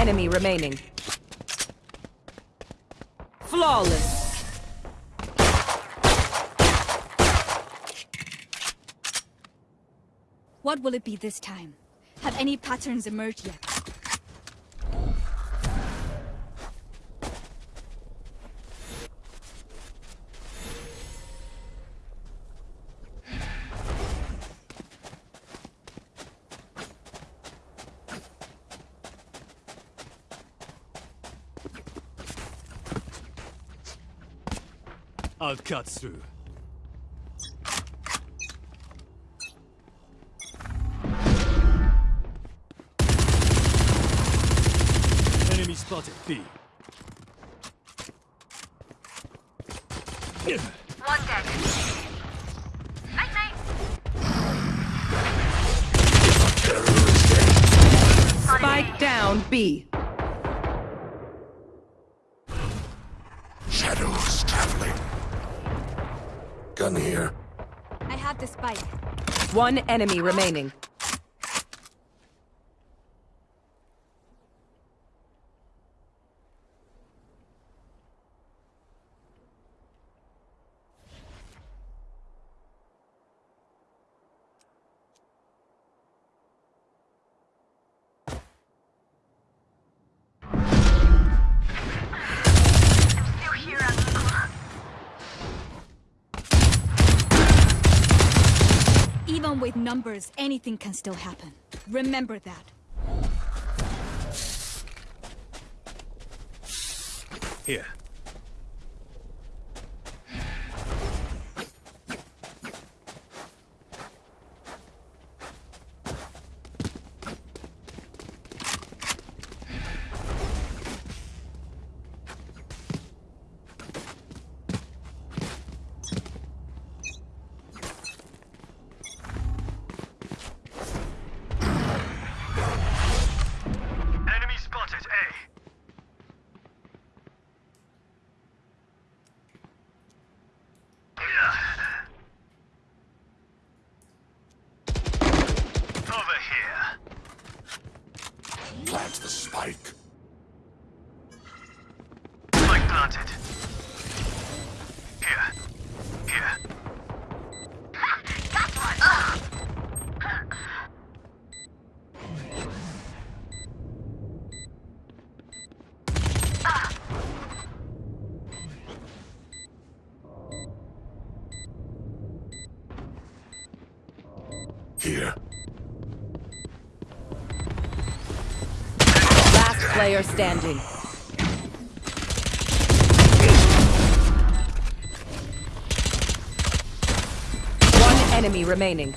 enemy remaining. Flawless. What will it be this time? Have any patterns emerged yet? I'll cut through. One enemy remaining. With numbers, anything can still happen. Remember that. Here. Player standing. One enemy remaining.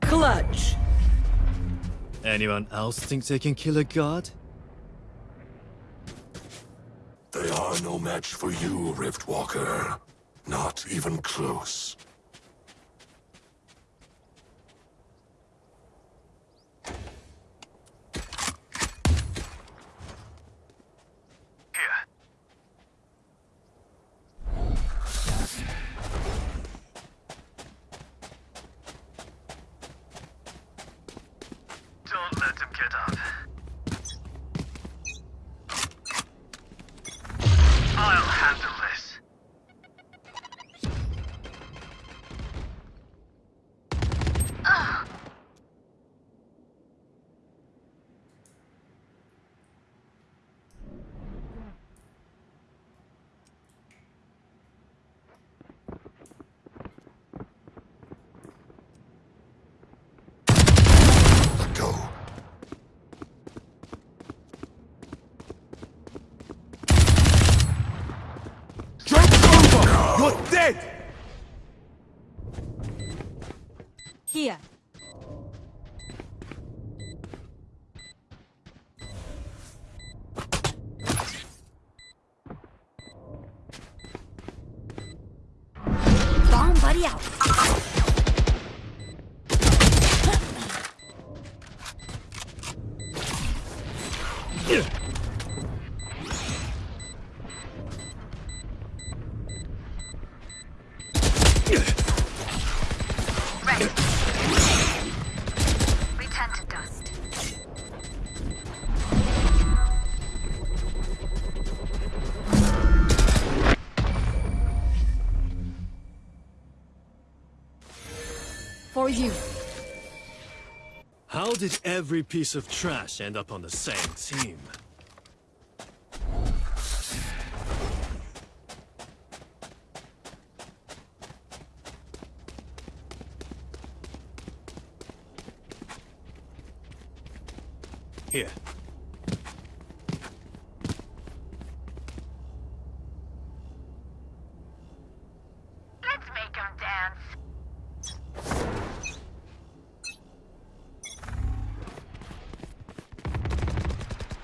Clutch. Anyone else think they can kill a god? They are no match for you, Riftwalker. Not even close. You. How did every piece of trash end up on the same team? Here. Let's make them dance.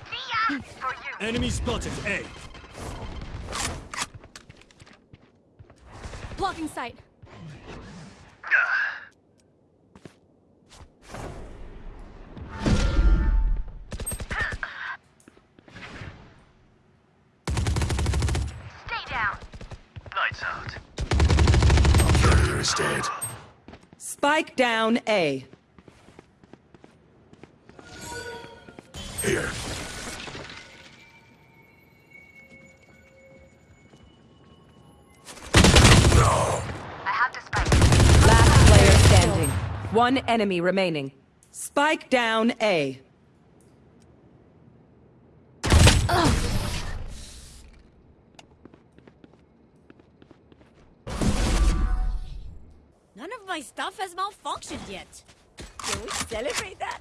Thea, for you. Enemy spotted A. Blocking sight. Stay down. Lights out. Carrier is dead. Spike down A. One enemy remaining. Spike down A. None of my stuff has malfunctioned yet. Can we celebrate that?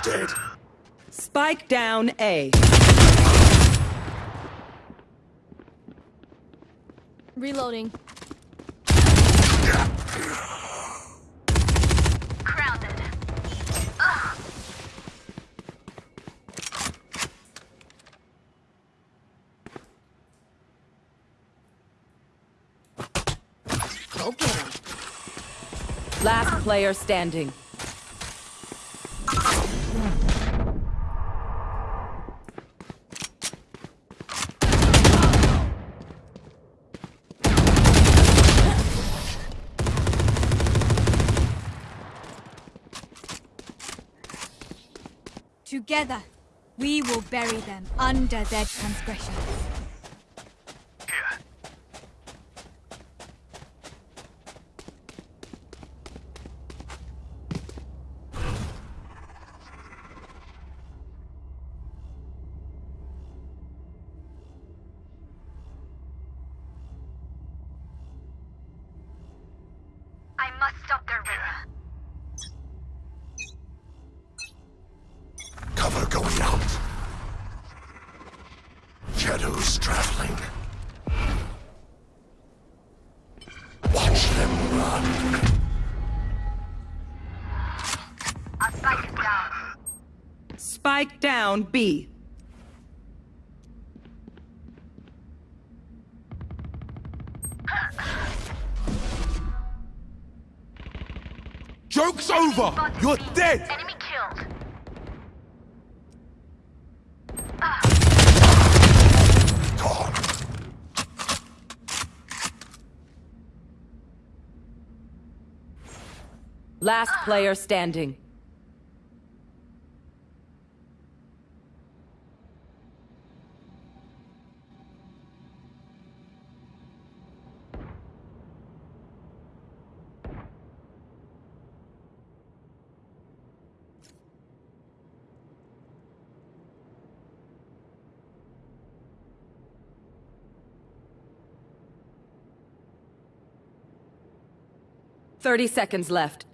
Carrier dead. Spike down A. Reloading. Grounded. Go get him. Last player standing. Together, we will bury them under their transgressions. Joke's over! You're dead! Enemy killed. Last player standing. 30 seconds left.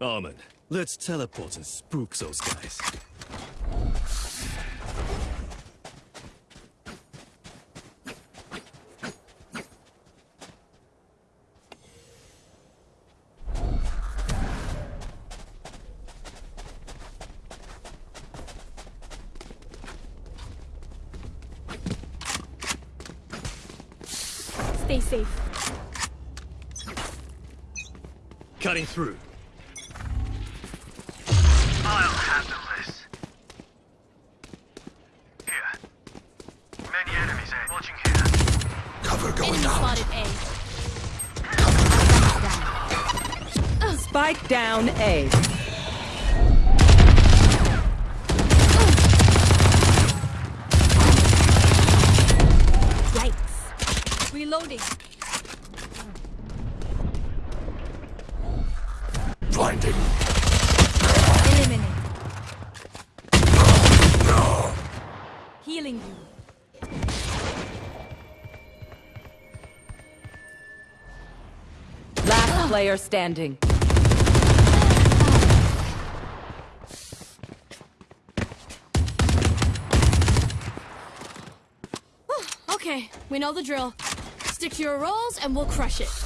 Omen, let's teleport and spook those guys. Stay safe. Cutting through. I'll handle this. Here. Many enemies, eh? Watching here. Cover going Enemy out. spotted A. Spike down A. player standing. Oh, okay, we know the drill. Stick to your roles and we'll crush it.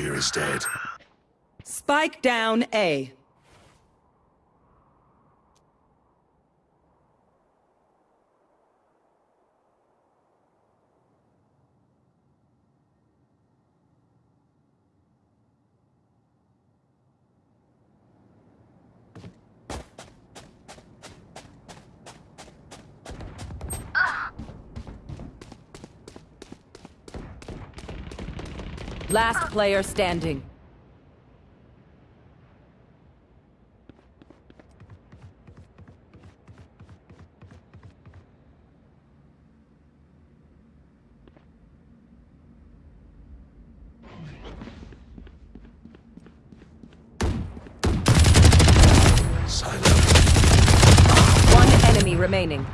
Our carrier is dead. Spike down A. Last player standing. One enemy remaining.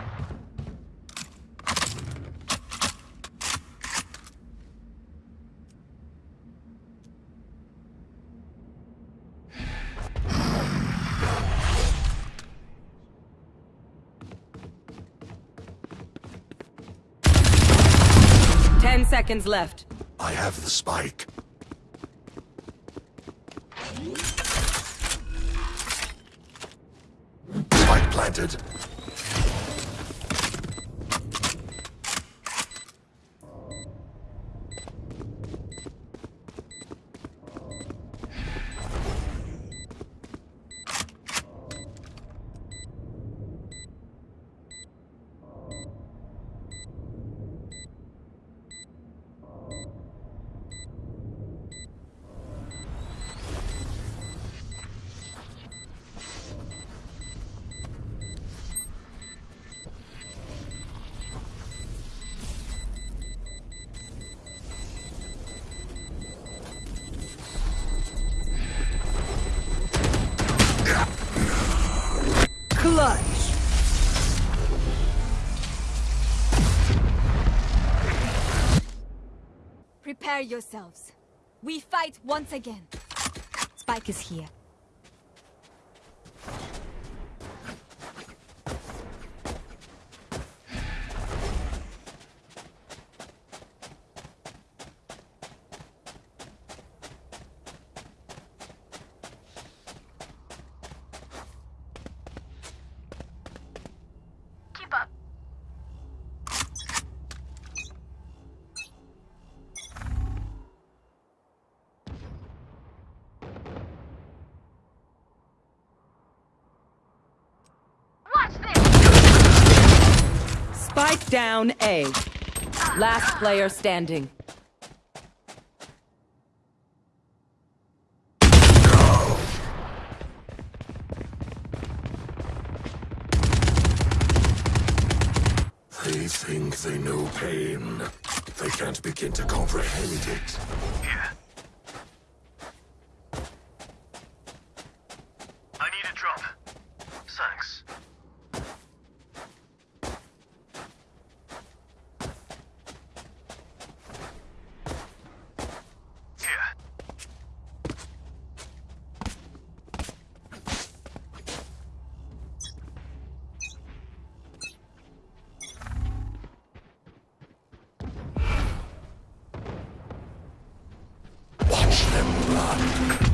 Ten seconds left. I have the spike. Spike planted. Prepare yourselves. We fight once again. Spike is here. Spike down A. Last player standing. They think they know pain. They can't begin to comprehend it. Here. I need a drop. Thanks. Thank you.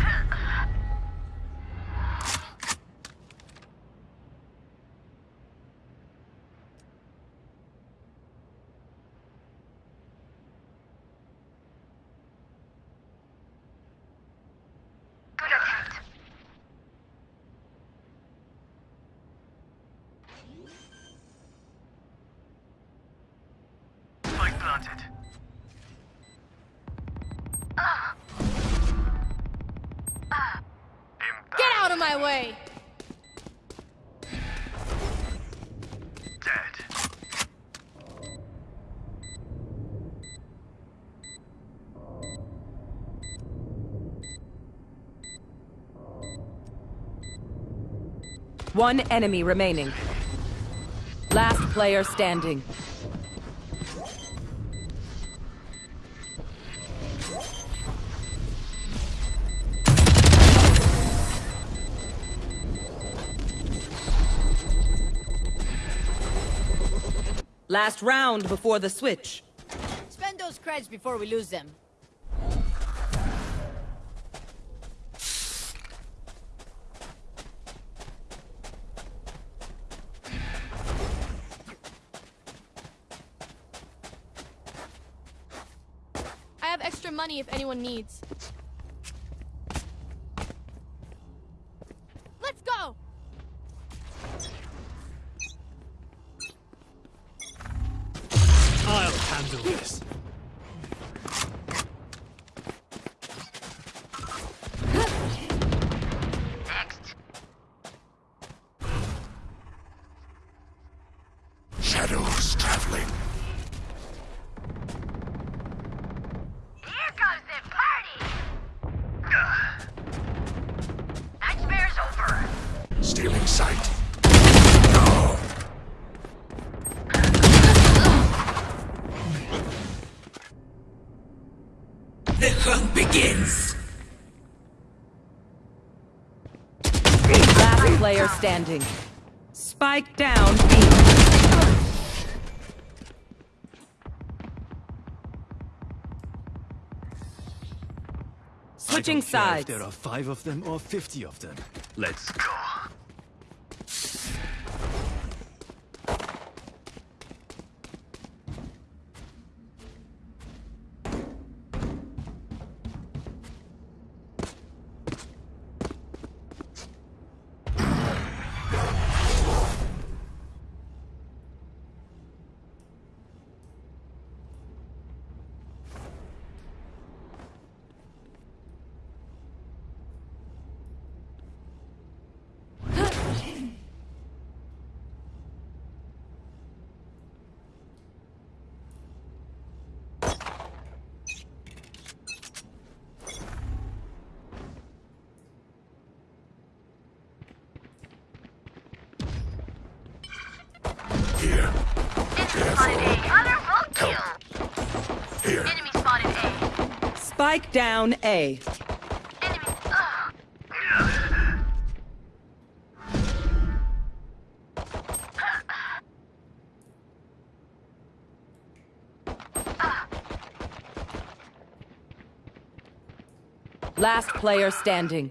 One enemy remaining. Last player standing. Last round before the switch. Spend those creds before we lose them. I have extra money if anyone needs. Hunt begins. Last player standing. Spike down B. Switching I don't care sides. There are five of them or fifty of them. Let's Go. A. Spike down A. Last player standing.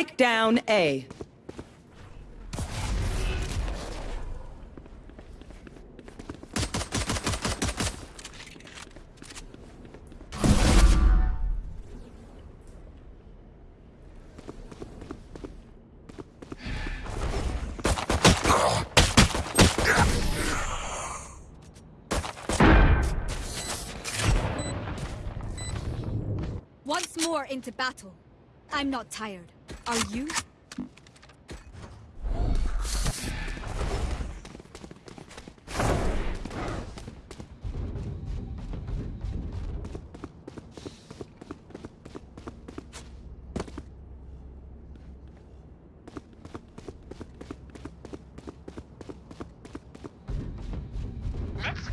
Spike down A. Once more into battle. I'm not tired. Are you?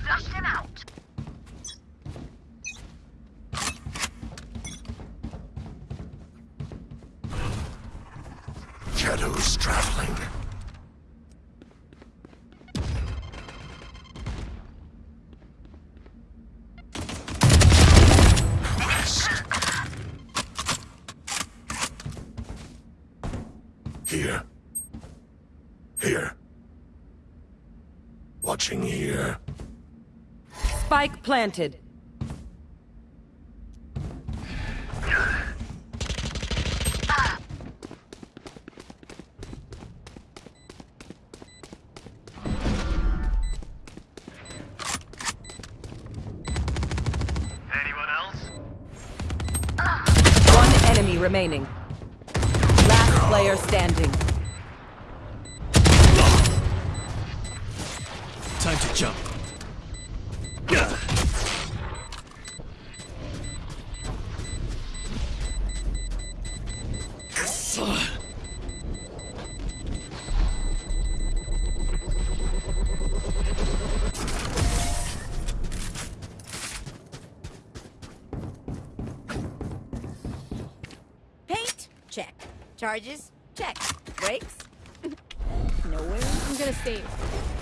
Flush them out. Traveling. Here. Here. Watching here. Spike planted. Remaining. Check. Charges? Check. Brakes? Nowhere. I'm gonna save.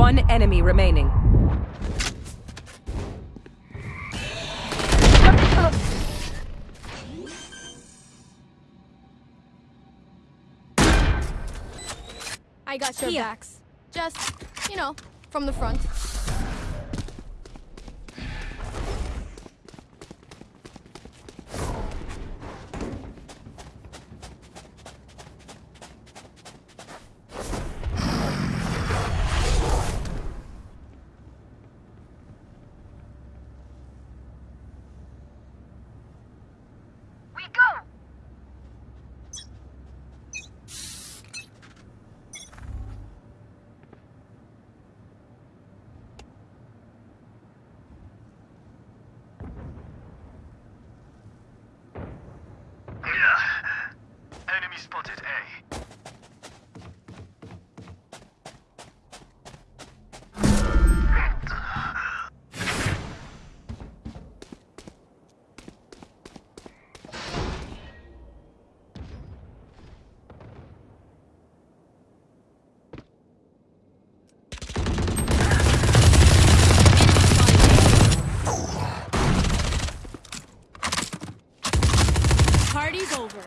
One enemy remaining. I got your Here. backs. Just, you know, from the front. We go. Enemy spotted A. Party's over.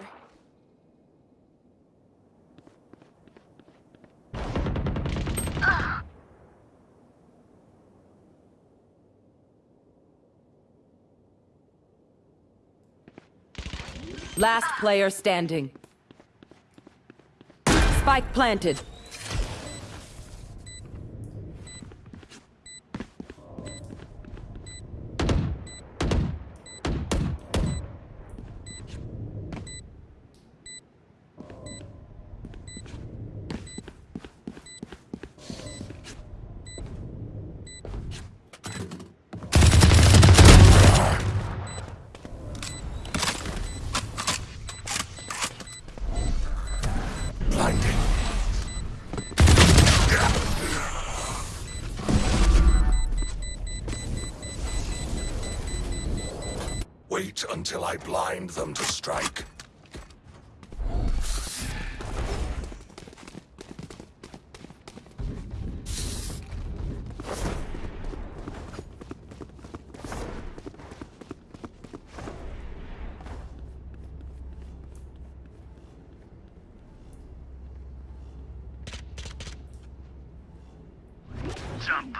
Last player standing. Spike planted. Jump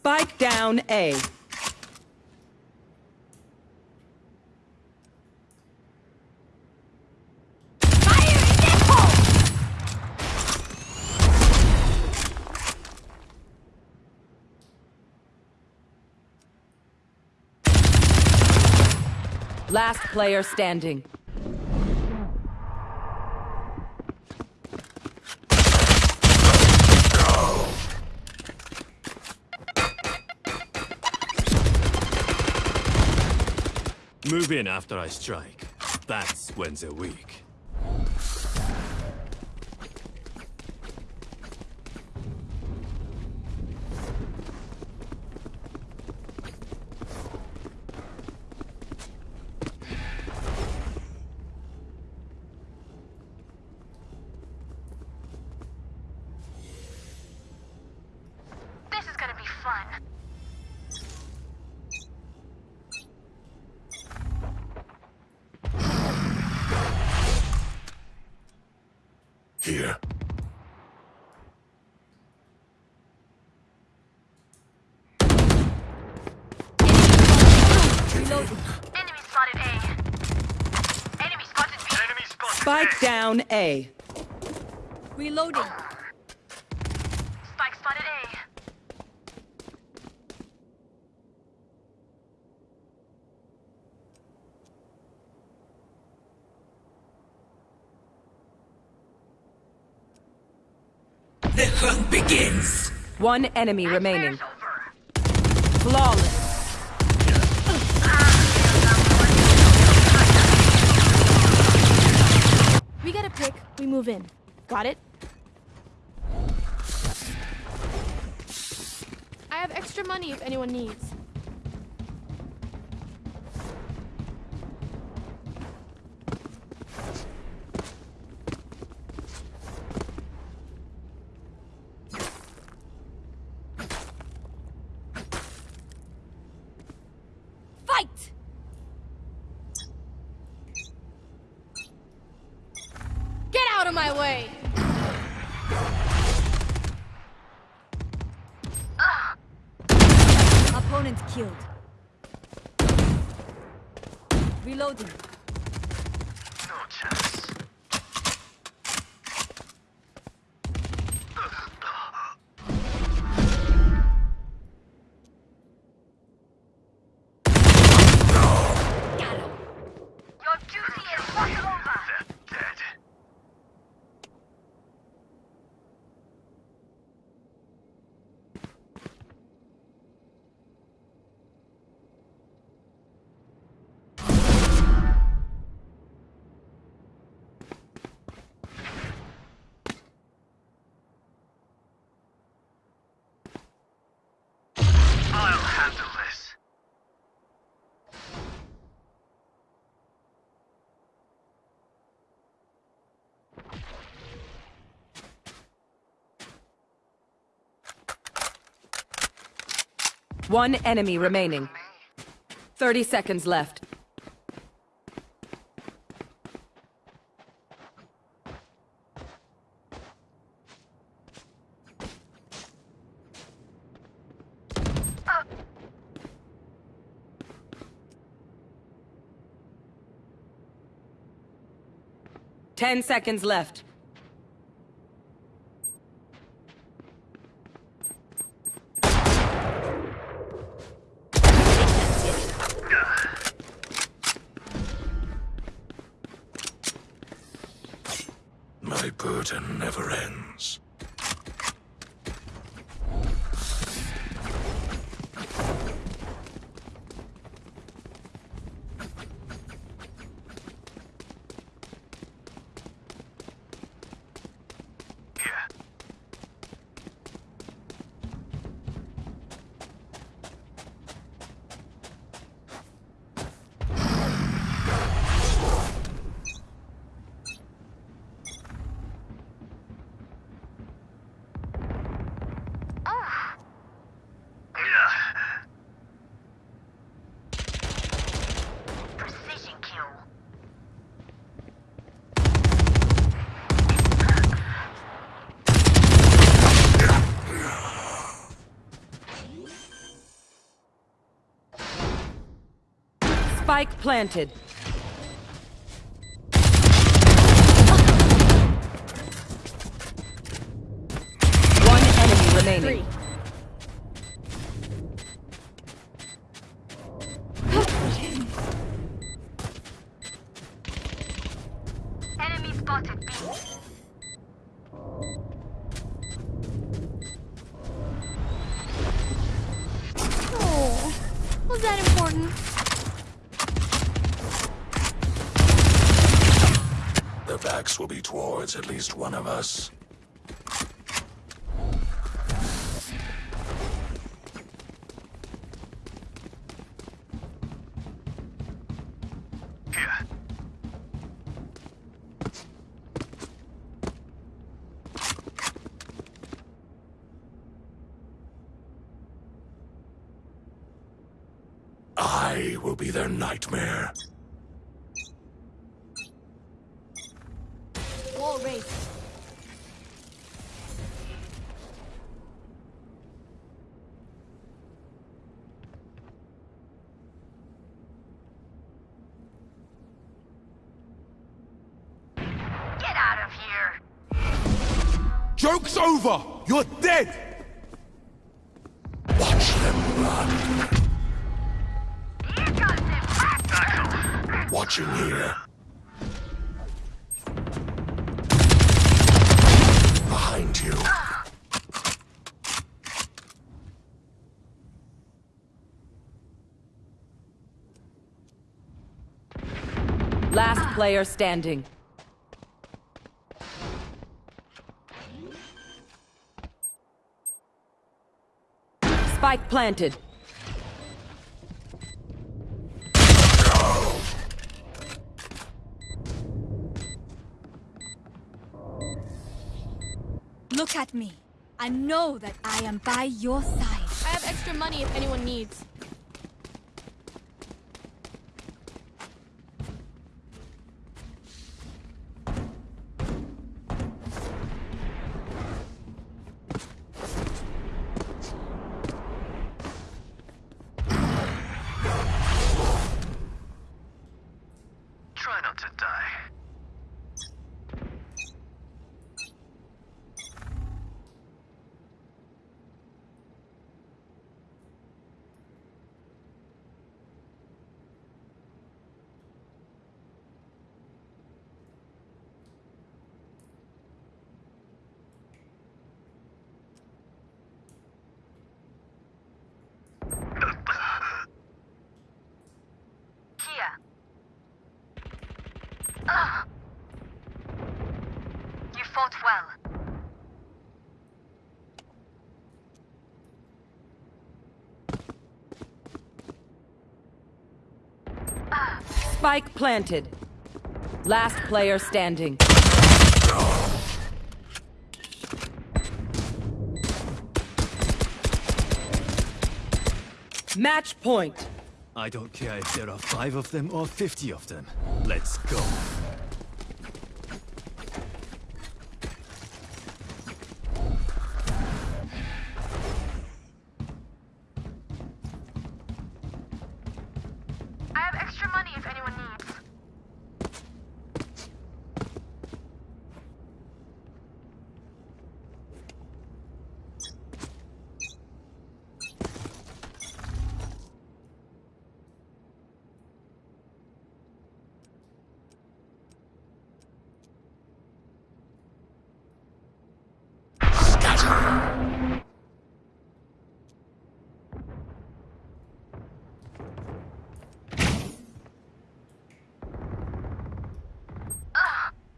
Spike down A. Last player standing. Move in after I strike. That's when they're weak. One enemy remaining. Flawless. We get a pick, we move in. Got it? I have extra money if anyone needs. One enemy remaining. 30 seconds left. Ten seconds left. Spike planted. One enemy remaining. Three. Here. I will be their nightmare. Player standing. Spike planted. Look at me. I know that I am by your side. I have extra money if anyone needs. Try not to die. Kia. Ugh. You fought well. Spike planted. Last player standing. Match point. I don't care if there are five of them or fifty of them. Let's go. I have extra money if anyone needs.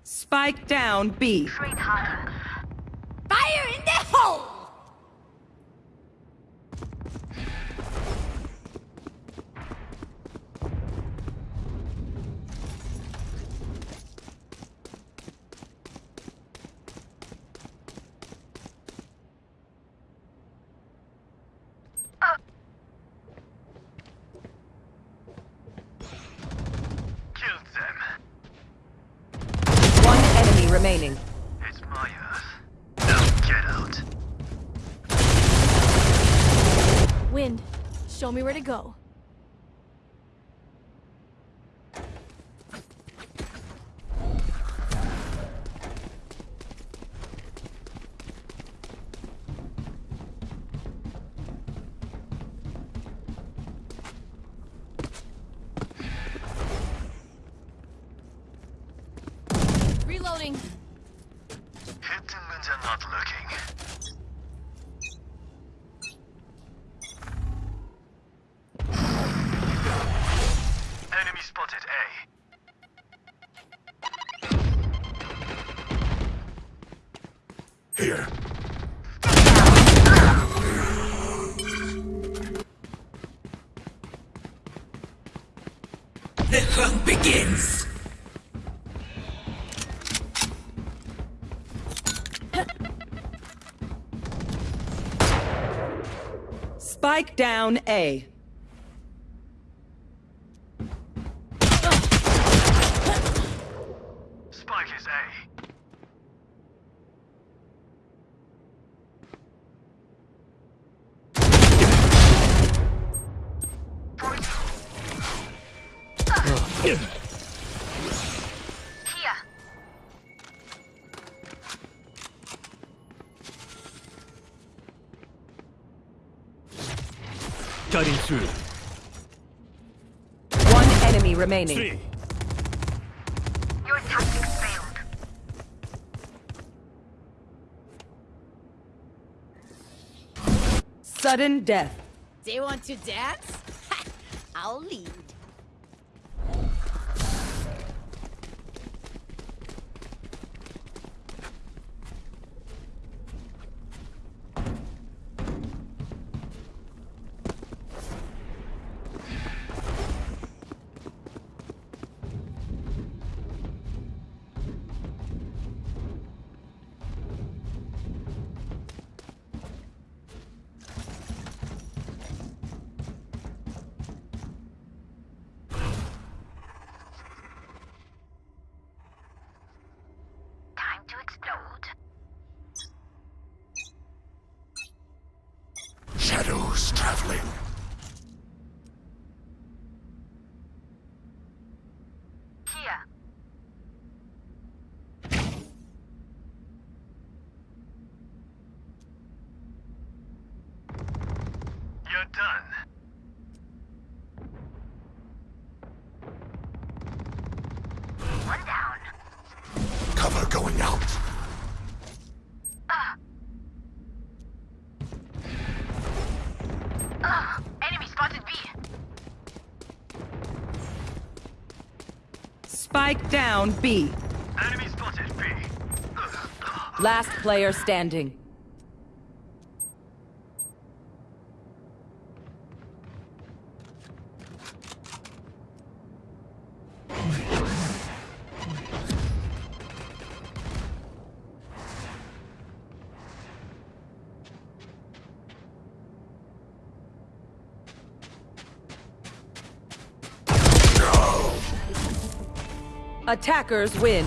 Spike down B. Fire in the hole! Killed them. One enemy remaining. It's my earth. Now get out. Wind, show me where to go. Spike down A. Cutting through. One enemy remaining. Three. Your tactics failed. Sudden death. They want to dance? I'll lead. Shadows traveling. Here. You're done. One down. Cover going out. Ugh. Enemy spotted B. Spike down B. Enemy spotted B. Last player standing. Attackers win.